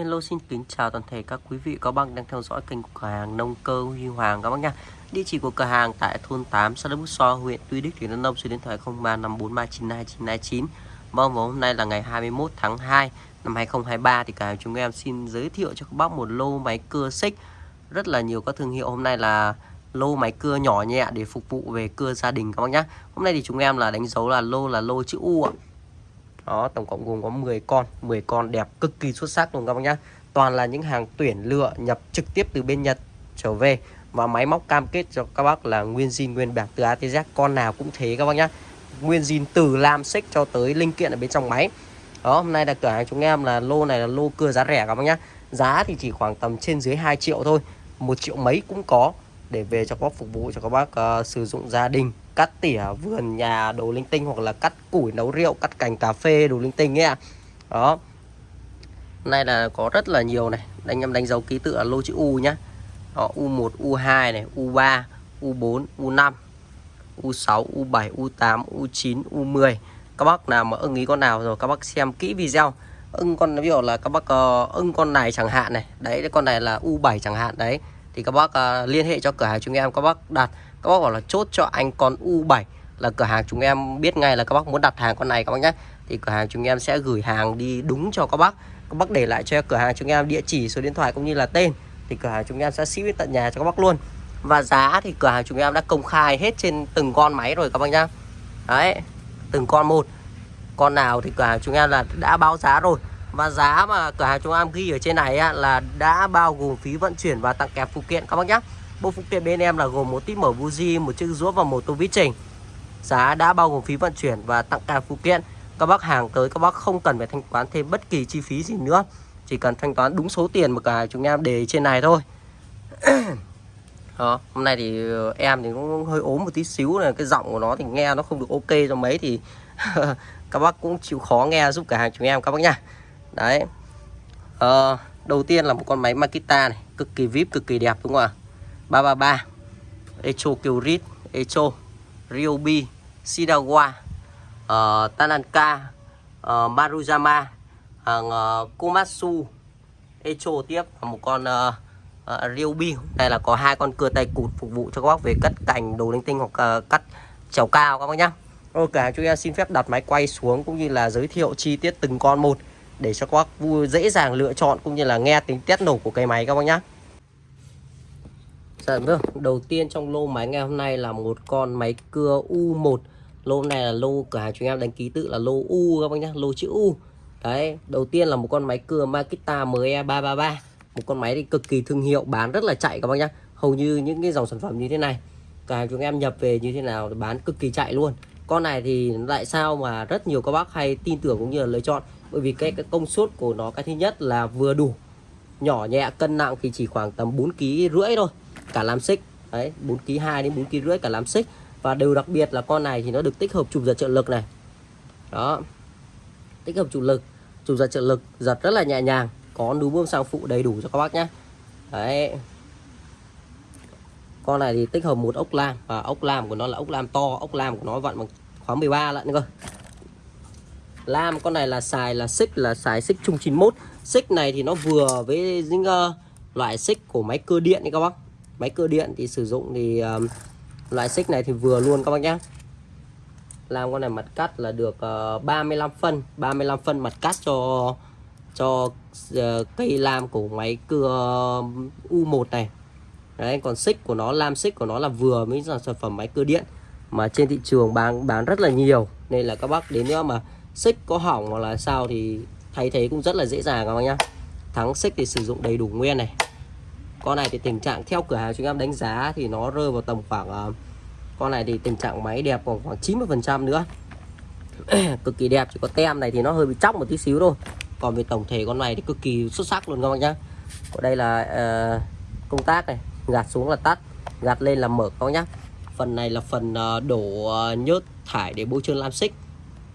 Hello xin kính chào toàn thể các quý vị các bác đang theo dõi kênh của cửa hàng nông cơ Huy Hoàng các bác nha. Địa chỉ của cửa hàng tại thôn 8 xã Đức Bút So, huyện Tuy Đức, tỉnh Đắk Nông, số điện thoại 0354392929. Vâng, và hôm nay là ngày 21 tháng 2 năm 2023 thì cửa hàng chúng em xin giới thiệu cho các bác một lô máy cưa xích rất là nhiều các thương hiệu. Hôm nay là lô máy cưa nhỏ nhẹ để phục vụ về cưa gia đình các bác nhá. Hôm nay thì chúng em là đánh dấu là lô là lô chữ U ạ. Đó, tổng cộng gồm có 10 con, 10 con đẹp cực kỳ xuất sắc luôn các bác nhá. Toàn là những hàng tuyển lựa nhập trực tiếp từ bên Nhật trở về và máy móc cam kết cho các bác là nguyên zin nguyên bạc từ A tới Z con nào cũng thế các bác nhá. Nguyên zin từ lam xích cho tới linh kiện ở bên trong máy. Đó, hôm nay là cửa hàng chúng em là lô này là lô cưa giá rẻ các bác nhá. Giá thì chỉ khoảng tầm trên dưới 2 triệu thôi, một triệu mấy cũng có để về cho các bác phục vụ cho các bác uh, sử dụng gia đình cắt tỉa vườn nhà đồ linh tinh hoặc là cắt củi nấu rượu cắt cành cà phê đồ linh tinh ấy ạ. Đó. Hôm nay là có rất là nhiều này. Anh em đánh dấu ký tự là lô chữ U nhá. Đó, U1 U2 này U3 U4 U5 U6 U7 U8 U9 U10 các bác nào mà ưng ý con nào rồi các bác xem kỹ video. Ưng con ví dụ là các bác uh, ưng con này chẳng hạn này. Đấy con này là U7 chẳng hạn đấy thì các bác uh, liên hệ cho cửa hàng chúng em các bác đặt. Các bác bảo là chốt cho anh con U7 là cửa hàng chúng em biết ngay là các bác muốn đặt hàng con này các bác nhé. Thì cửa hàng chúng em sẽ gửi hàng đi đúng cho các bác. Các bác để lại cho cửa hàng chúng em địa chỉ số điện thoại cũng như là tên. Thì cửa hàng chúng em sẽ ship đến tận nhà cho các bác luôn. Và giá thì cửa hàng chúng em đã công khai hết trên từng con máy rồi các bác nhá. Đấy từng con một. Con nào thì cửa hàng chúng em là đã báo giá rồi và giá mà cửa hàng chúng em ghi ở trên này á, là đã bao gồm phí vận chuyển và tặng kèm phụ kiện các bác nhé Bộ phụ kiện bên em là gồm một tít mở buji, một chiếc rũa và một tô vít trình. Giá đã bao gồm phí vận chuyển và tặng kèm phụ kiện. Các bác hàng tới các bác không cần phải thanh toán thêm bất kỳ chi phí gì nữa. Chỉ cần thanh toán đúng số tiền mà cả chúng em để trên này thôi. Đó, hôm nay thì ờ, em thì cũng hơi ốm một tí xíu này cái giọng của nó thì nghe nó không được ok cho mấy thì các bác cũng chịu khó nghe giúp cả hàng chúng em các bác nha đấy. Ờ, đầu tiên là một con máy Makita này cực kỳ vip cực kỳ đẹp đúng không ạ? 333 Echo Kyrit Echo Ryobi Shidawa ờ, uh, Tananka uh, ờ, Maruyama hàng uh, Komatsu Echo tiếp và một con uh, uh, Ryobi. Đây là có hai con cưa tay cụt phục vụ cho các bác về cắt cành đồ linh tinh hoặc uh, cắt trèo cao các bác nhá. Ok chúng em xin phép đặt máy quay xuống cũng như là giới thiệu chi tiết từng con một để cho các bác vui dễ dàng lựa chọn cũng như là nghe tính test nổ của cây máy các bác nhá. Dạ vâng, đầu tiên trong lô máy ngày hôm nay là một con máy cưa U1 Lô này là lô cửa hàng chúng em đánh ký tự là lô U các bác nhá, lô chữ U. Đấy, đầu tiên là một con máy cưa Makita ME333 Một con máy thì cực kỳ thương hiệu, bán rất là chạy các bác nhá. Hầu như những cái dòng sản phẩm như thế này Cửa hàng chúng em nhập về như thế nào thì bán cực kỳ chạy luôn. Con này thì tại sao mà rất nhiều các bác hay tin tưởng cũng như là lựa chọn. Bởi vì cái, cái công suất của nó cái thứ nhất là vừa đủ. Nhỏ nhẹ, cân nặng thì chỉ khoảng tầm 4 kg rưỡi thôi cả làm xích. Đấy 4 kg 2 đến 4 kg rưỡi cả làm xích. Và điều đặc biệt là con này thì nó được tích hợp chụp giật trợ lực này. Đó tích hợp chụp lực chụp giật trợ lực giật rất là nhẹ nhàng. Có núm bơm sang phụ đầy đủ cho các bác nhé đấy. Con này thì tích hợp một ốc lam và ốc lam của nó là ốc lam to ốc lam của nó vặn bằng khóa 13 lận cơ lam con này là xài là xích là xài xích chung 91 xích này thì nó vừa với những uh, loại xích của máy cơ điện đi các bác. Máy cơ điện thì sử dụng thì um, loại xích này thì vừa luôn các bác nhé làm con này mặt cắt là được ờ, uh, 35 phân 35 phân mặt cắt cho cho uh, cây lam của máy cưa U1 này. Đấy còn xích của nó lam xích của nó là vừa với sản phẩm máy cưa điện mà trên thị trường bán bán rất là nhiều. Nên là các bác đến nữa mà xích có hỏng hoặc là sao thì thay thế cũng rất là dễ dàng các bác nhá. Thắng xích thì sử dụng đầy đủ nguyên này. Con này thì tình trạng theo cửa hàng chúng em đánh giá thì nó rơi vào tầm khoảng uh, con này thì tình trạng máy đẹp còn khoảng 90 phần trăm nữa. Cực kỳ đẹp chỉ có tem này thì nó hơi bị chóc một tí xíu thôi. Còn về tổng thể con này thì cực kỳ xuất sắc luôn các bạn nhá. Ở đây là uh, công tác này gạt xuống là tắt gạt lên là mở các bác nhá. Phần này là phần uh, đổ uh, nhớt thải để bôi trơn lam xích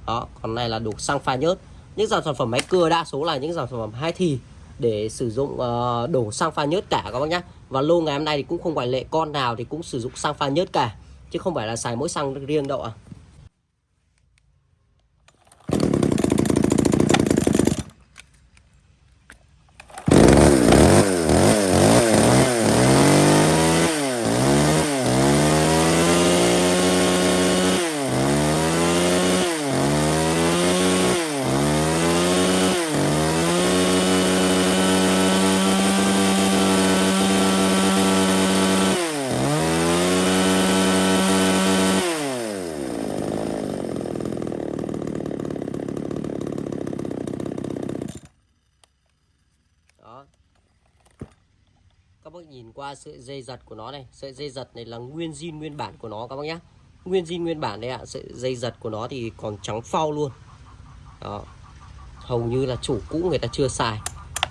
đó còn này là đổ xăng pha nhớt những dòng sản phẩm máy cưa đa số là những dòng sản phẩm hai thì để sử dụng uh, đổ xăng pha nhớt cả các bác nhé và lô ngày hôm nay thì cũng không ngoại lệ con nào thì cũng sử dụng xăng pha nhớt cả chứ không phải là xài mỗi xăng riêng đâu ạ à. bác nhìn qua sợi dây giật của nó này. Sợi dây giật này là nguyên zin nguyên bản của nó các bác nhé, nguyên zin nguyên bản đây ạ. Sợi dây giật của nó thì còn trắng phao luôn. Đó. Hầu như là chủ cũ người ta chưa xài.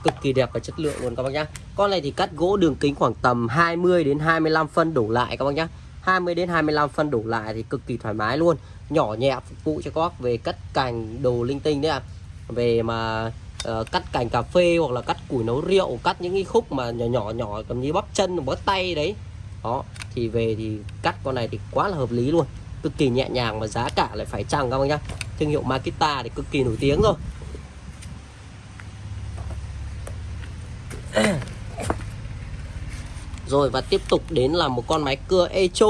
Cực kỳ đẹp và chất lượng luôn các bác nhá. Con này thì cắt gỗ đường kính khoảng tầm 20 đến 25 phân đổ lại các bác nhá. 20 đến 25 phân đổ lại thì cực kỳ thoải mái luôn. Nhỏ nhẹ phục vụ cho các bác về cắt cành đồ linh tinh đấy ạ. À. về mà uh, cắt cành cà phê hoặc là cắt củi nấu rượu cắt những cái khúc mà nhỏ nhỏ nhỏ cầm như bắp chân bắp tay đấy. Đó thì về thì cắt con này thì quá là hợp lý luôn. Cực kỳ nhẹ nhàng mà giá cả lại phải chăng các bác nhá. Thương hiệu Makita thì cực kỳ nổi tiếng rồi. Rồi và tiếp tục đến là một con máy cưa Echo.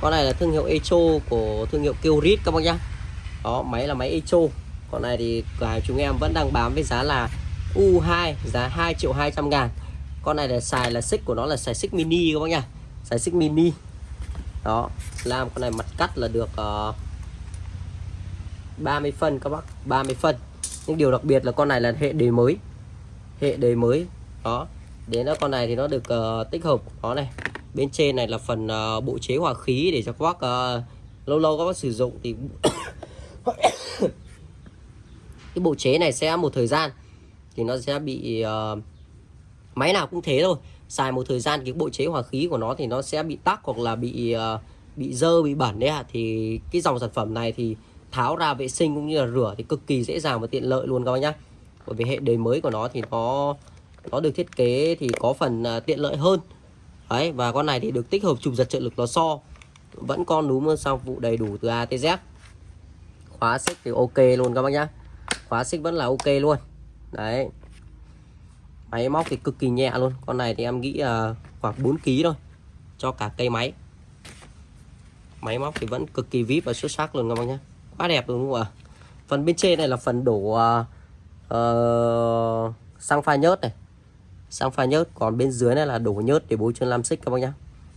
Con này là thương hiệu Echo của thương hiệu Kyorit các bác nhá. Đó máy là máy Echo con này thì cửa hàng chúng em vẫn đang bán với giá là U2 giá 2 triệu 200 ngàn. Con này là xài là xích của nó là xài xích mini các bác nhá xài xích mini. Đó làm con này mặt cắt là được ờ, uh, 30 phân các bác 30 phân. Nhưng điều đặc biệt là con này là hệ đề mới. Hệ đề mới. Đó đến đó con này thì nó được uh, tích hợp. Đó này bên trên này là phần uh, bộ chế hòa khí để cho các bác uh, lâu lâu các bác sử dụng thì cái bộ chế này sẽ một thời gian thì nó sẽ bị uh, máy nào cũng thế thôi. Xài một thời gian cái bộ chế hòa khí của nó thì nó sẽ bị tắc hoặc là bị uh, bị dơ bị bẩn đấy ạ. Thì cái dòng sản phẩm này thì tháo ra vệ sinh cũng như là rửa thì cực kỳ dễ dàng và tiện lợi luôn các bác nhá. Bởi vì hệ đời mới của nó thì nó nó được thiết kế thì có phần uh, tiện lợi hơn. Đấy và con này thì được tích hợp chụp giật trợ lực lò xo. Vẫn con núm sau vụ đầy đủ từ A tới Z. Khóa xích thì ok luôn các bác nhá khóa xích vẫn là ok luôn. Đấy. Máy móc thì cực kỳ nhẹ luôn. Con này thì em nghĩ là khoảng 4 kg thôi. Cho cả cây máy. Máy móc thì vẫn cực kỳ vip và xuất sắc luôn các bác nhé quá đẹp luôn đúng không ạ? Phần bên trên này là phần đổ uh, uh, xăng pha nhớt này. Xăng pha nhớt. Còn bên dưới này là đổ nhớt để bôi trơn làm xích các bác nhé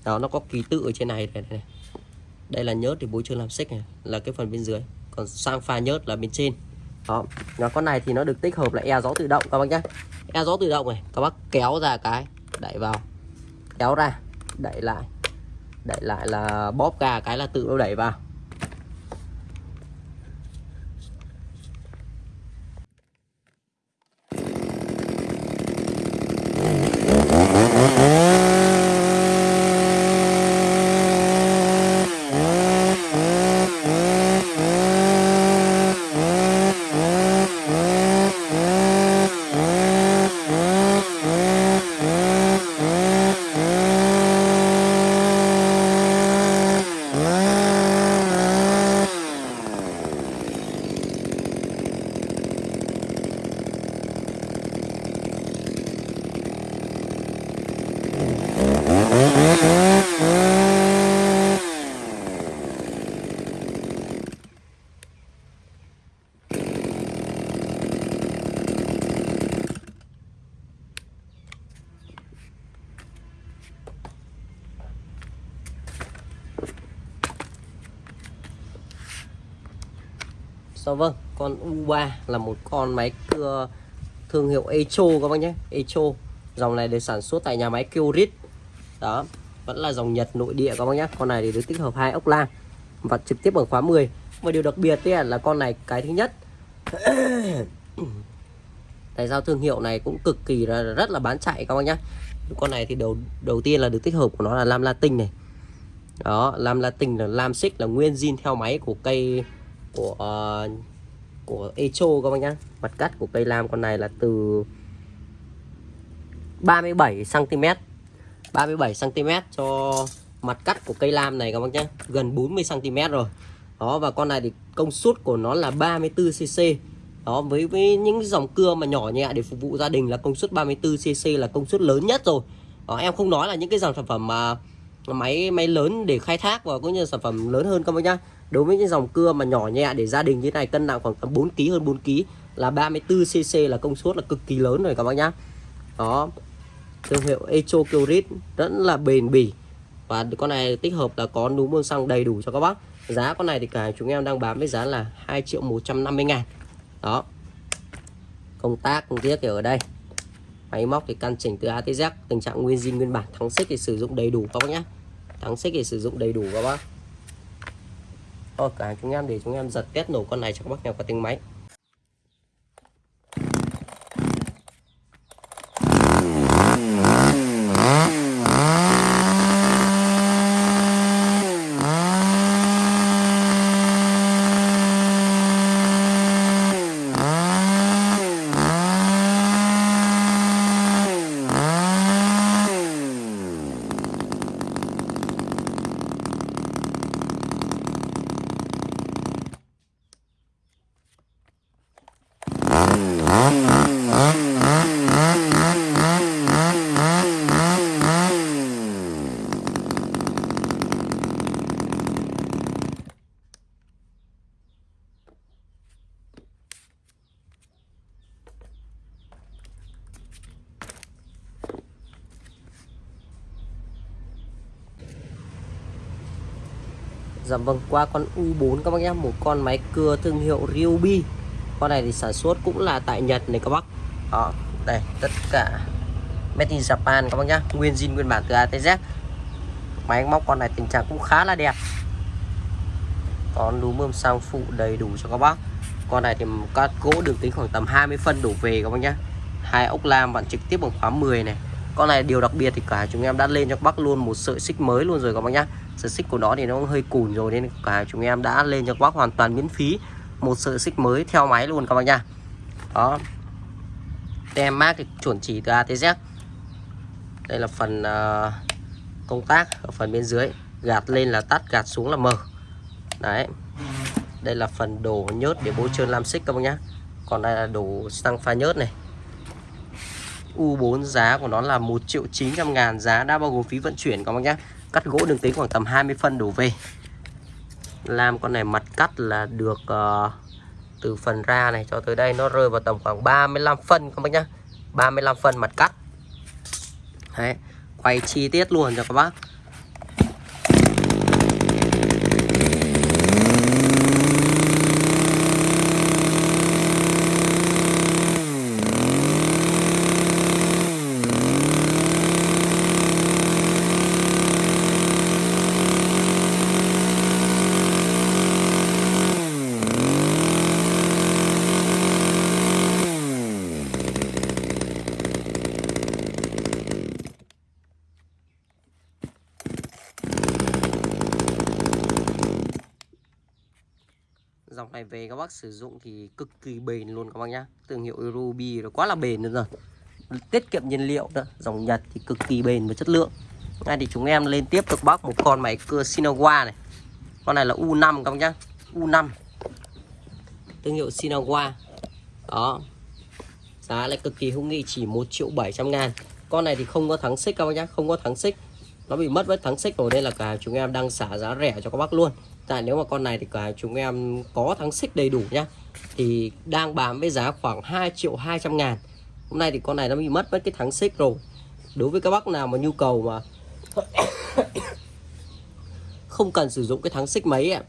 đó nó có ký tự ở trên này này, này. đây là nhớt để bôi trơn làm xích này. Là cái phần bên dưới. Còn xăng pha nhớt là bên trên đó và con này thì nó được tích hợp là e gió tự động, các bác nhé. E gió tự động này, các bác kéo ra cái, đẩy vào. Kéo ra, đẩy lại. Đẩy lại là bóp ga cái là tự nó đẩy vào. Dạ vâng, con U3 là một con máy cưa thương hiệu Echo các bác nhé. Echo Dòng này được sản xuất tại nhà máy Kyorit Đó, vẫn là dòng Nhật nội địa các bác nhé. Con này thì được tích hợp hai ốc la Và trực tiếp bằng khóa 10 Và điều đặc biệt là, là con này cái thứ nhất Tại sao thương hiệu này cũng cực kỳ là rất là bán chạy các bác nhé. Con này thì đầu đầu tiên là được tích hợp của nó là lam latin này. Đó, lam latin là lam xích là nguyên zin theo máy của cây của uh, của Echo các bác nhá. Mặt cắt của cây lam con này là từ 37 cm 37 cm cho mặt cắt của cây lam này các bác nhá. Gần 40 cm rồi. Đó và con này thì công suất của nó là 34 cc đó với với những dòng cưa mà nhỏ nhẹ để phục vụ gia đình là công suất 34 cc là công suất lớn nhất rồi. Đó, em không nói là những cái dòng sản phẩm mà máy máy lớn để khai thác và cũng như sản phẩm lớn hơn các bác nhá đối với những dòng cưa mà nhỏ nhẹ để gia đình như này, cân nặng khoảng tầm 4 kg hơn 4 kg là 34 cc là công suất là cực kỳ lớn rồi các bác nhá. Đó. Thương hiệu Echo Curit rất là bền bỉ. Và con này tích hợp là có núm bơm xăng đầy đủ cho các bác. Giá con này thì cả chúng em đang bán với giá là 2 triệu 150 ngàn. Đó. Công tác công tiết ở đây. Máy móc thì căn chỉnh từ A tới Z. Tình trạng nguyên zin nguyên bản, thắng xích thì sử dụng đầy đủ các bác nhé thắng xích thì sử dụng đầy đủ các bác. Rồi cả chúng em để chúng em giật test nổ con này cho các bác nghe qua tiếng máy. Dạ vâng, qua con U4 các bác nhé, một con máy cưa thương hiệu Ryobi. Con này thì sản xuất cũng là tại Nhật này các bác. Đó, đây, tất cả made in Japan các bác nhé, nguyên zin nguyên bản từ A tới Z. Máy móc con này tình trạng cũng khá là đẹp. con núm mơm sang phụ đầy đủ cho các bác. Con này thì các gỗ được tính khoảng tầm 20 phân đổ về các bác nhé. Hai ốc lam bạn trực tiếp bằng khóa 10 này. Con này điều đặc biệt thì cả chúng em đã lên cho các bác luôn một sợi xích mới luôn rồi các bác nhé sợi xích của nó thì nó hơi cùn rồi nên cả chúng em đã lên cho các bác hoàn toàn miễn phí một sợi xích mới theo máy luôn các bác nha. Đó. Tem mát thì chuẩn chỉ từ A tới Z. Đây là phần uh, công tác ở phần bên dưới. Gạt lên là tắt gạt xuống là mở. Đấy. Đây là phần đổ nhớt để bôi trơn lam xích các bác nhá. Còn đây là đổ xăng pha nhớt này. U4 giá của nó là 1 triệu 900 ngàn giá đã bao gồm phí vận chuyển các bác nhá cắt gỗ đường kính khoảng tầm 20 phân đổ về. Làm con này mặt cắt là được uh, từ phần ra này cho tới đây nó rơi vào tầm khoảng 35 phân các bác nhá. 35 phân mặt cắt. Đấy, quay chi tiết luôn cho các bác dòng này về các bác sử dụng thì cực kỳ bền luôn các bác nhá. Thương hiệu Ruby nó quá là bền luôn rồi. Tiết kiệm nhiên liệu nữa, dòng Nhật thì cực kỳ bền và chất lượng. Ngay thì chúng em lên tiếp được bác một con máy cưa Sinawa này. Con này là U5 các bác nhá U5 thương hiệu Sinawa đó. Giá lại cực kỳ hữu nghị, chỉ 1 triệu 700 ngàn. Con này thì không có thắng xích các bác nhá, không có thắng xích. Nó bị mất với thắng xích rồi, nên là cả chúng em đang xả giá rẻ cho các bác luôn tại nếu mà con này thì cả chúng em có thắng xích đầy đủ nhá, thì đang bán với giá khoảng 2 triệu 200 ngàn. Hôm nay thì con này nó bị mất mất cái thắng xích rồi. Đối với các bác nào mà nhu cầu mà không cần sử dụng cái thắng xích mấy ạ,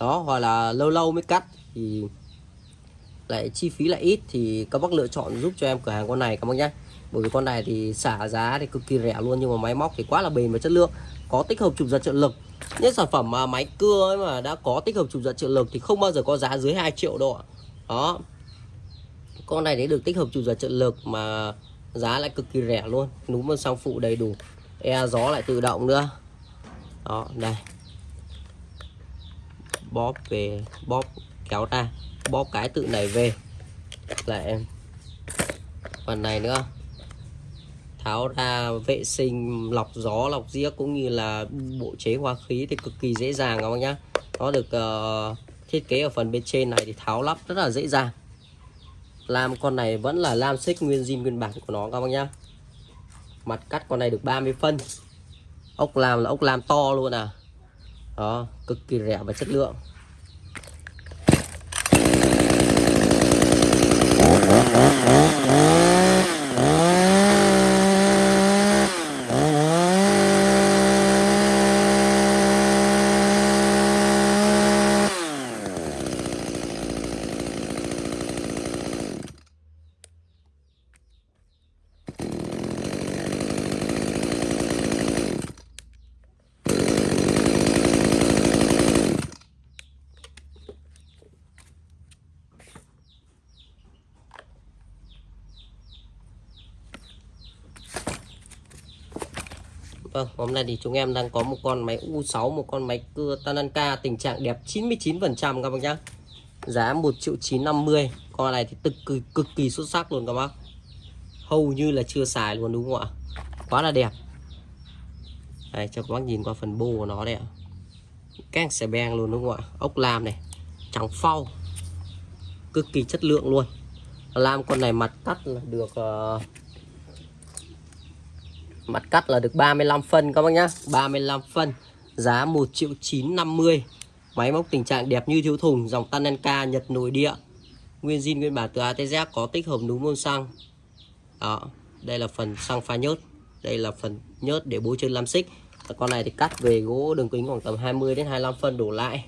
đó, hoặc là lâu lâu mới cắt thì lại chi phí lại ít thì các bác lựa chọn giúp cho em cửa hàng con này các bác nhé bởi vì con này thì xả giá thì cực kỳ rẻ luôn, nhưng mà máy móc thì quá là bền và chất lượng, có tích hợp chụp giật trợ lực. Những sản phẩm mà máy cưa ấy mà đã có tích hợp chụp giật trợ lực thì không bao giờ có giá dưới 2 triệu đâu ạ. Đó. Con này đấy được tích hợp chụp giật trợ lực mà giá lại cực kỳ rẻ luôn núm bên sang phụ đầy đủ. E gió lại tự động nữa. Đó, đây. Bóp về, bóp kéo ra, bóp cái tự này về. Là em. Phần này nữa tháo ra vệ sinh lọc gió lọc giếc cũng như là bộ chế hoa khí thì cực kỳ dễ dàng các bác nhá. Nó được uh, thiết kế ở phần bên trên này thì tháo lắp rất là dễ dàng. Làm con này vẫn là lam xích nguyên zin nguyên bản của nó các bác nhá. Mặt cắt con này được 30 phân. Ốc làm là ốc làm to luôn à. Đó cực kỳ rẻ và chất lượng. Vâng, hôm nay thì chúng em đang có một con máy U6, một con máy cưa Tananka tình trạng đẹp 99% các bác nhá. Giá 1 triệu 950. Con này thì cực kỳ cực kỳ xuất sắc luôn các bác. Hầu như là chưa xài luôn đúng không ạ? Quá là đẹp. Đây cho các bác nhìn qua phần bô của nó đây ạ. Càng xe beng luôn đúng không ạ? Ốc lam này, trắng phau. Cực kỳ chất lượng luôn. Lam con này mặt cắt là được uh, Mặt cắt là được 35 phân các bác nhá. 35 phân. Giá 1 triệu 950 Máy móc tình trạng đẹp như thiếu thùng, Dòng Tanenka Nhật nội địa. Nguyên zin, nguyên bản từ ATZ có tích hợp núm môn xăng. Đó, Đây là phần xăng pha nhớt. Đây là phần nhớt để bố chân lam xích. Con này thì cắt về gỗ đường kính khoảng tầm 20 đến 25 phân đổ lại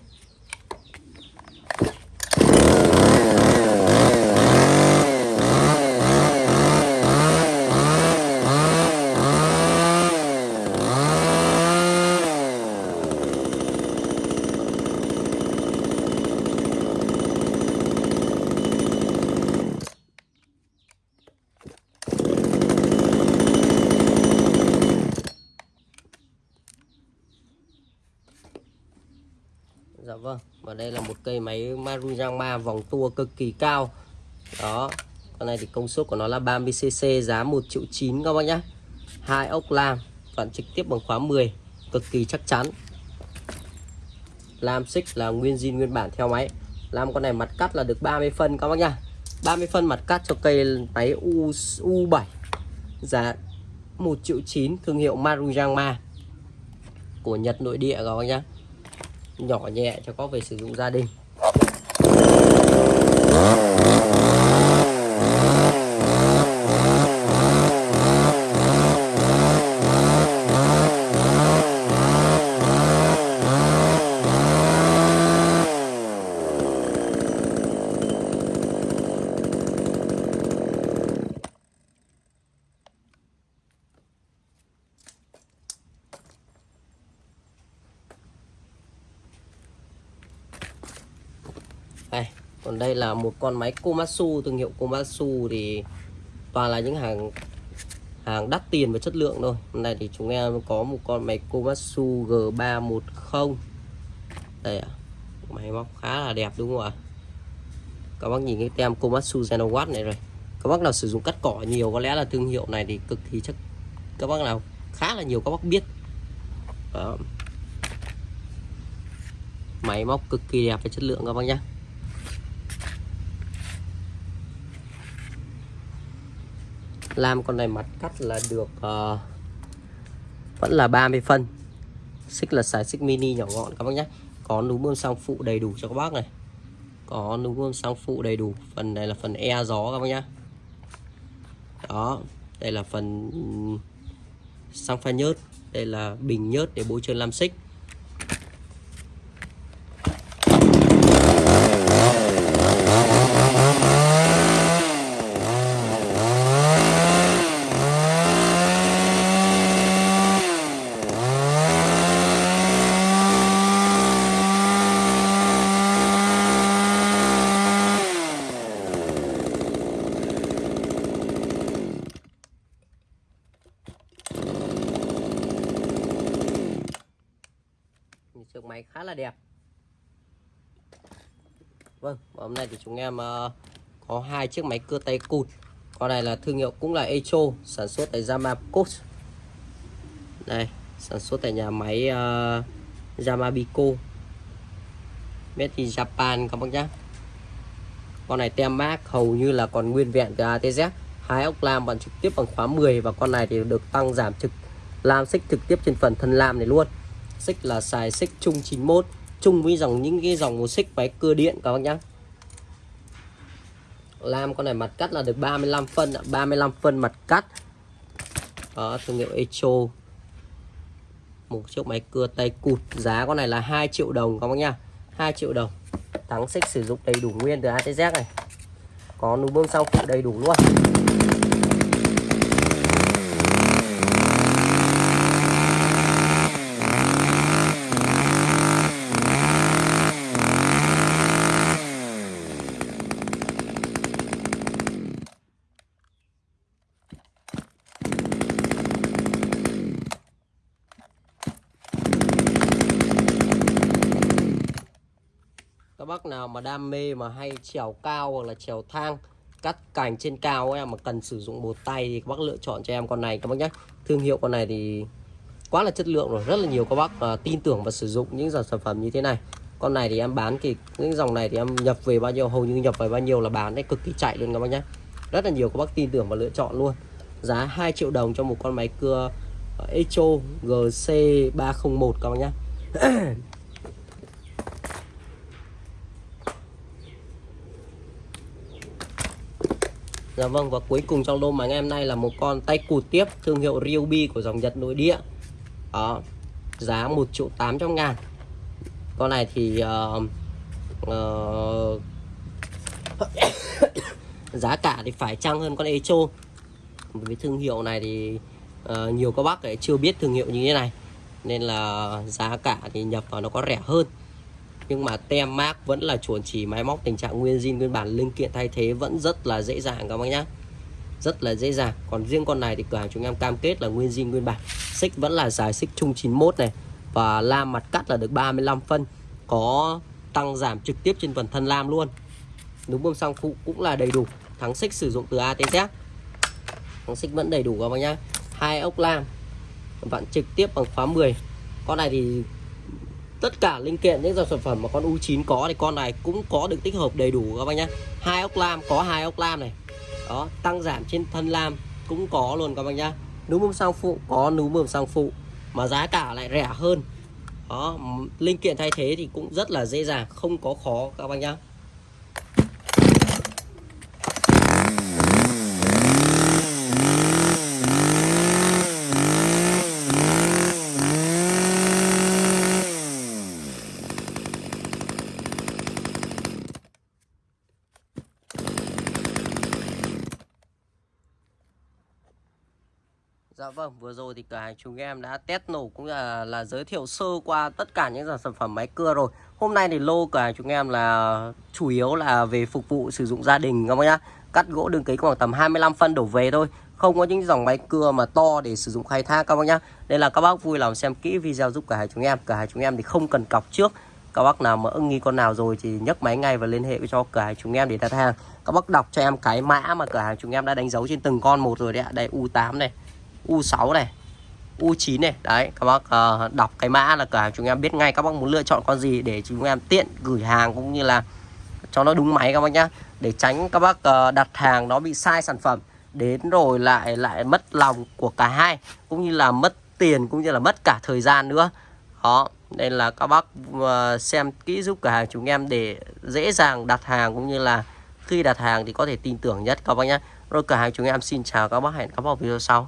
Dạ vâng Và đây là một cây máy Maruyama vòng tua cực kỳ cao. Đó Con này thì công suất của nó là 30cc Giá 1 triệu 9 các bác nhá. Hai ốc lam Toàn trực tiếp bằng khóa 10 Cực kỳ chắc chắn. Lam xích là nguyên zin nguyên bản theo máy. Lam con này mặt cắt là được 30 phân các bác nhá. 30 phân mặt cắt cho cây máy U, U7 Giá 1 triệu 9 Thương hiệu Maruyama Của Nhật nội địa các bác nhá. Nhỏ nhẹ cho có về sử dụng gia đình đây còn đây là một con máy Komatsu, thương hiệu Komatsu thì toàn là những hàng hàng đắt tiền và chất lượng thôi. Hôm nay thì chúng em có một con máy Komatsu G310 đây ạ, máy móc khá là đẹp đúng không ạ? Các bác nhìn cái tem Komatsu Genowatt này rồi. Các bác nào sử dụng cắt cỏ nhiều có lẽ là thương hiệu này thì cực kỳ chắc các bác nào khá là nhiều các bác biết. Đó. máy móc cực kỳ đẹp và chất lượng các bác nhé Lam con này mặt cắt là được uh, vẫn là 30 phân. Xích là xài xích mini nhỏ gọn các bác nhé. Có núm bơm xăng phụ đầy đủ cho các bác này. Có núm bơm xăng phụ đầy đủ. Phần này là phần e gió các bác nhé. Đó đây là phần ừ, xăng pha nhớt. Đây là bình nhớt để bôi trơn lam xích. Chiếc máy khá là đẹp. Vâng hôm nay thì chúng em uh, có hai chiếc máy cưa tay cụt. Con này là thương hiệu cũng là Echo sản xuất tại Yamaco đây sản xuất tại nhà máy ờ, uh, Yamabico made in Japan các bác nhé con này tem mác hầu như là còn nguyên vẹn từ ATZ hai ốc lam bằng trực tiếp bằng khóa 10 và con này thì được tăng giảm trực lam xích trực tiếp trên phần thân lam này luôn xích là xài xích chung 91 chung với dòng những cái dòng một xích máy cưa điện các bác nhá. Lam con này mặt cắt là được 35 phân 35 phân mặt cắt. Đó thương hiệu Echo. Một chiếc máy cưa tay cụt, giá con này là 2 triệu đồng các bác nhá. 2 triệu đồng. Thắng xích sử dụng đầy đủ nguyên từ ATZ này. Có núm bơm sau phụ đầy đủ luôn. Mà hay trèo cao hoặc là trèo thang cắt cành trên cao em mà cần sử dụng một tay thì các bác lựa chọn cho em con này. Các bác nhé thương hiệu con này thì quá là chất lượng rồi rất là nhiều các bác uh, tin tưởng và sử dụng những dòng sản phẩm như thế này. Con này thì em bán thì những dòng này thì em nhập về bao nhiêu hầu như nhập về bao nhiêu là bán đấy cực kỳ chạy luôn các bác nhé rất là nhiều các bác tin tưởng và lựa chọn luôn. Giá 2 triệu đồng cho một con máy cưa Echo GC301 các bác nhé Dạ vâng và cuối cùng trong lô mà anh em nay là một con tay cụt tiếp thương hiệu Ryobi của dòng Nhật nội địa. Đó giá 1 triệu 800 ngàn. Con này thì uh, uh, giá cả thì phải chăng hơn con Echo? Với thương hiệu này thì uh, nhiều các bác ấy chưa biết thương hiệu như thế này. Nên là giá cả thì nhập vào nó có rẻ hơn nhưng mà tem mác vẫn là chuẩn chỉ máy móc tình trạng nguyên zin, nguyên bản, linh kiện thay thế vẫn rất là dễ dàng các bác nhá. Rất là dễ dàng. Còn riêng con này thì cửa hàng chúng em cam kết là nguyên zin, nguyên bản. Xích vẫn là dài xích chung 91 này. Và lam mặt cắt là được 35 phân. Có tăng giảm trực tiếp trên phần thân lam luôn. Núm bơm xăng phụ cũng là đầy đủ. Thắng xích sử dụng từ ATZ thắng xích vẫn đầy đủ các bác nhá. Hai ốc lam. Vặn trực tiếp bằng khóa 10 con này thì tất cả linh kiện, những dòng sản phẩm mà con U9 có thì con này cũng có được tích hợp đầy đủ các bác nhé hai ốc lam, có hai ốc lam này. Đó, tăng giảm trên thân lam cũng có luôn các bác nhá. Núm bơm sang phụ, có núm bơm sang phụ, mà giá cả lại rẻ hơn. Đó linh kiện thay thế thì cũng rất là dễ dàng, không có khó các bác nhá Dạ vâng, vừa rồi thì cửa hàng chúng em đã test nổ cũng là là giới thiệu sơ qua tất cả những dòng sản phẩm máy cưa rồi. Hôm nay thì lô cửa hàng chúng em là chủ yếu là về phục vụ sử dụng gia đình, các bác nhá. Cắt gỗ đường kính khoảng tầm 25 phân đổ về thôi. Không có những dòng máy cưa mà to để sử dụng khai thác, các bác nhá. Nên là các bác vui lòng xem kỹ video giúp cửa hàng chúng em. Cửa hàng chúng em thì không cần cọc trước. Các bác nào mà ưng nghi con nào rồi thì nhấc máy ngay và liên hệ cho cửa hàng chúng em để đặt hàng. Các bác đọc cho em cái mã mà cửa hàng chúng em đã đánh dấu trên từng con một rồi đấy ạ. Đây U8 này. U6 này U9 này. Đấy các bác uh, đọc cái mã là cửa hàng chúng em biết ngay các bác muốn lựa chọn con gì để chúng em tiện gửi hàng cũng như là cho nó đúng máy các bác nhá. Để tránh các bác uh, đặt hàng nó bị sai sản phẩm đến rồi lại lại mất lòng của cả hai cũng như là mất tiền cũng như là mất cả thời gian nữa. Đó nên là các bác uh, xem kỹ giúp cửa hàng chúng em để dễ dàng đặt hàng cũng như là khi đặt hàng thì có thể tin tưởng nhất các bác nhé rồi cửa hàng chúng em xin chào các bác hẹn các bác video sau.